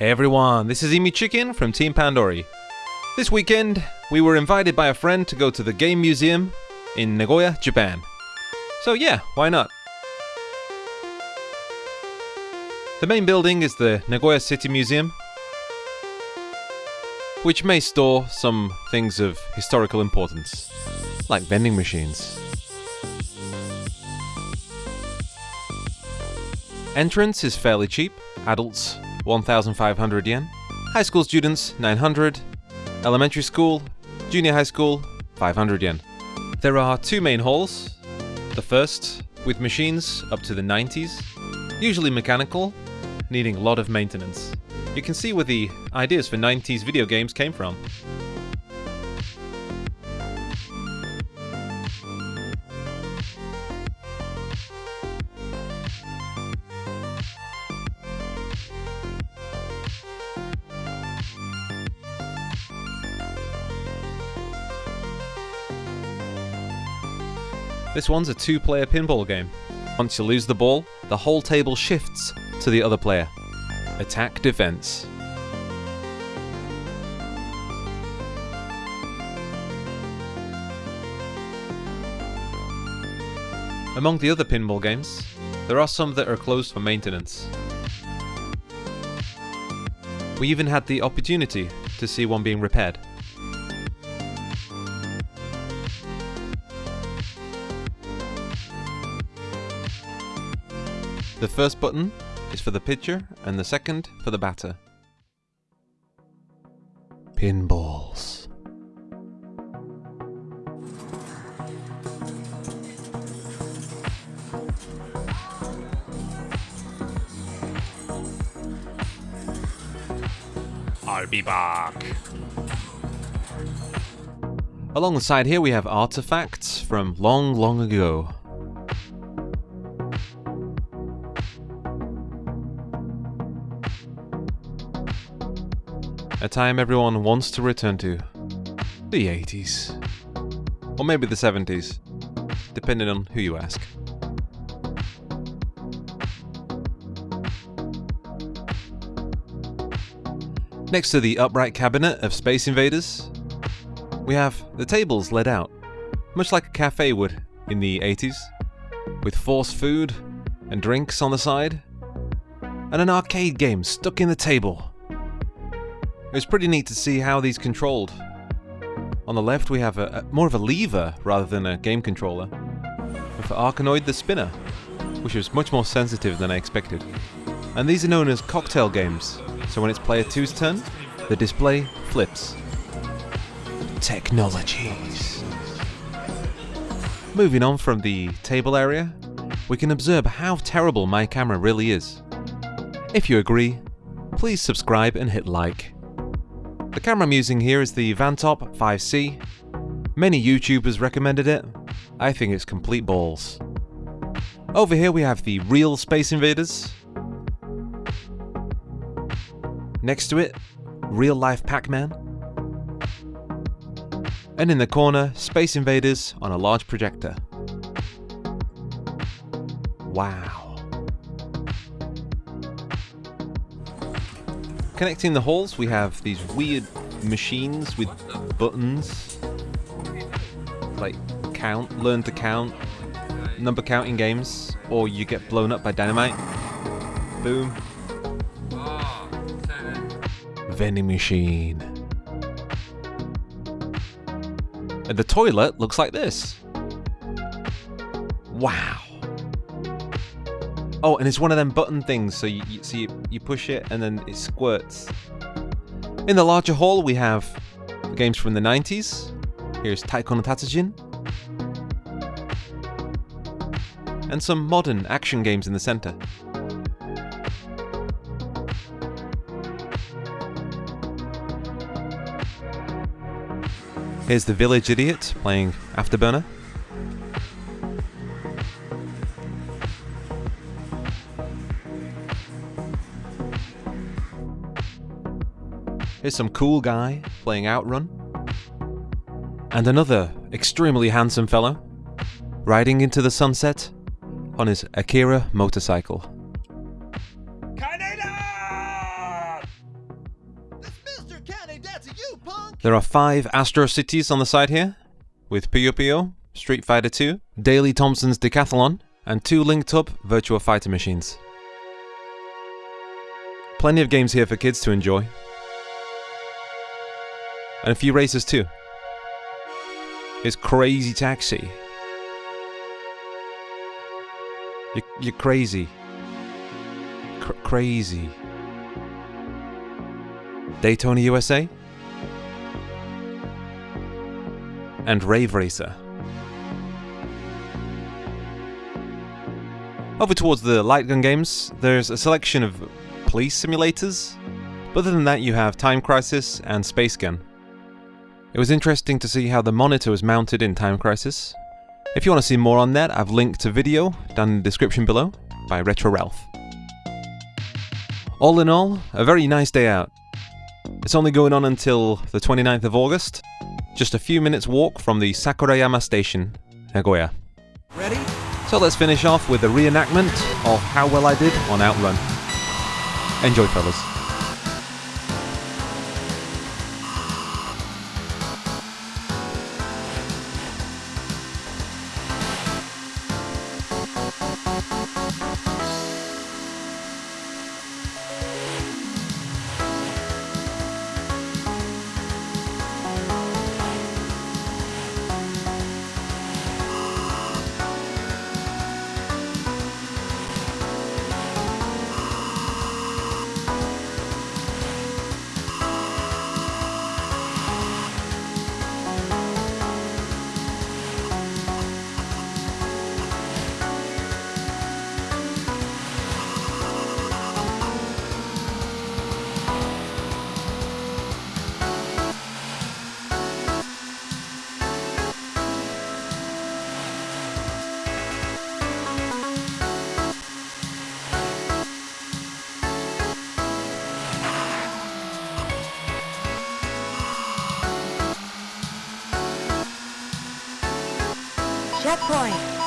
Hey everyone, this is Emi Chicken from Team Pandori. This weekend, we were invited by a friend to go to the Game Museum in Nagoya, Japan. So yeah, why not? The main building is the Nagoya City Museum, which may store some things of historical importance, like vending machines. Entrance is fairly cheap, adults 1,500 yen, high school students 900, elementary school, junior high school 500 yen. There are two main halls. The first, with machines up to the 90s, usually mechanical, needing a lot of maintenance. You can see where the ideas for 90s video games came from. This one's a two player pinball game. Once you lose the ball, the whole table shifts to the other player. Attack defense. Among the other pinball games, there are some that are closed for maintenance. We even had the opportunity to see one being repaired. The first button is for the pitcher and the second for the batter. Pinballs. I'll be back. Along the side here we have artifacts from long, long ago. A time everyone wants to return to. The 80s. Or maybe the 70s, depending on who you ask. Next to the upright cabinet of Space Invaders, we have the tables laid out, much like a cafe would in the 80s, with forced food and drinks on the side, and an arcade game stuck in the table. It was pretty neat to see how these controlled. On the left we have a, a more of a lever rather than a game controller, and for Arkanoid the spinner, which was much more sensitive than I expected. And these are known as cocktail games, so when it's player 2's turn, the display flips. Technologies. Moving on from the table area, we can observe how terrible my camera really is. If you agree, please subscribe and hit like. The camera I'm using here is the Vantop 5C. Many YouTubers recommended it. I think it's complete balls. Over here we have the real Space Invaders. Next to it, real life Pac-Man. And in the corner, Space Invaders on a large projector. Wow. Connecting the halls, we have these weird machines with buttons. Like count, learn to count, number counting games, or you get blown up by dynamite. Boom. Vending machine. And the toilet looks like this. Wow. Oh, and it's one of them button things, so you, you so you, you push it and then it squirts. In the larger hall, we have games from the 90s. Here's Taiko no Tatsujin. And some modern action games in the center. Here's the Village Idiot playing Afterburner. Here's some cool guy playing Outrun. And another extremely handsome fellow riding into the sunset on his Akira motorcycle. Kaneda! There are five Astro Cities on the side here, with Puyo Puyo, Street Fighter 2, Daley Thompson's Decathlon, and two linked up Virtua Fighter machines. Plenty of games here for kids to enjoy. And a few races too. It's Crazy Taxi. You're, you're crazy. Cr- crazy. Daytona USA? And Rave Racer. Over towards the light gun games, there's a selection of police simulators, but other than that, you have Time Crisis and Space Gun. It was interesting to see how the monitor was mounted in Time Crisis. If you want to see more on that, I've linked a video down in the description below by Retro Ralph. All in all, a very nice day out. It's only going on until the 29th of August, just a few minutes walk from the Sakurayama station, Nagoya. Ready? So let's finish off with a reenactment of how well I did on Outrun. Enjoy, fellas. Checkpoint.